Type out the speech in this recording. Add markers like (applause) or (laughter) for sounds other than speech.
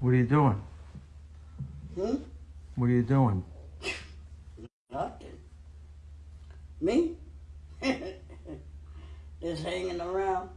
What are you doing? Hmm? What are you doing? Nothing. Me? (laughs) Just hanging around.